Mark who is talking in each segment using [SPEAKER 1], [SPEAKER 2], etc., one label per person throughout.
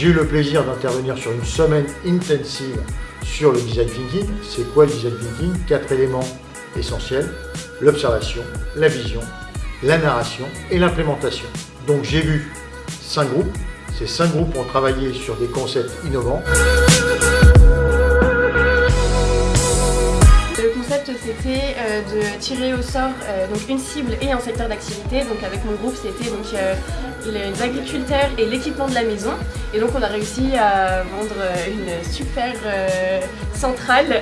[SPEAKER 1] J'ai eu le plaisir d'intervenir sur une semaine intensive sur le design thinking. C'est quoi le design thinking? Quatre éléments essentiels, l'observation, la vision, la narration et l'implémentation. Donc j'ai vu cinq groupes. Ces cinq groupes ont travaillé sur des concepts innovants.
[SPEAKER 2] Euh, de tirer au sort euh, donc une cible et un secteur d'activité. Donc avec mon groupe, c'était donc euh, les agriculteurs et l'équipement de la maison. Et donc on a réussi à vendre une super centrale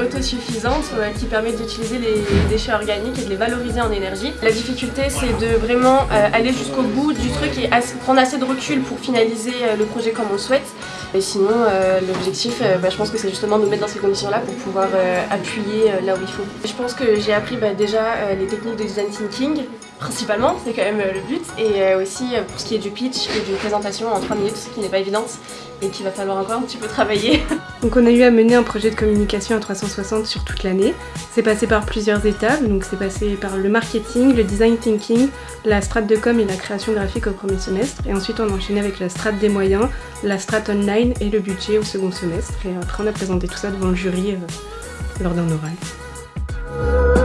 [SPEAKER 2] autosuffisante qui permet d'utiliser les déchets organiques et de les valoriser en énergie. La difficulté, c'est de vraiment aller jusqu'au bout du truc et prendre assez de recul pour finaliser le projet comme on le souhaite. Et sinon, l'objectif, bah, je pense que c'est justement de nous mettre dans ces conditions-là pour pouvoir appuyer là où Je pense que j'ai appris bah, déjà euh, les techniques de design thinking, principalement, c'est quand même euh, le but, et euh, aussi pour ce qui est du pitch et d'une présentation en 3 minutes, qui n'est pas évidente et qu'il va falloir encore un petit peu travailler.
[SPEAKER 3] Donc on a eu à mener un projet de communication à 360 sur toute l'année. C'est passé par plusieurs étapes, donc c'est passé par le marketing, le design thinking, la strate de com et la création graphique au premier semestre, et ensuite on a enchaîné avec la strate des moyens, la strate online et le budget au second semestre, et après on a présenté tout ça devant le jury lors d'un oral. Thank you.